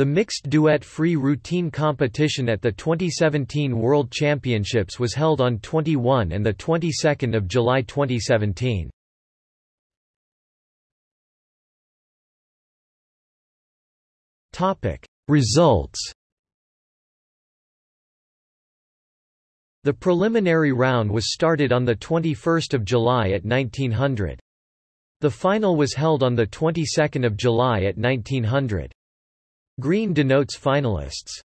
The mixed duet free routine competition at the 2017 World Championships was held on 21 and the 22nd of July 2017. Topic: Results. The preliminary round was started on the 21st of July at 1900. The final was held on the 22nd of July at 1900. Green denotes finalists.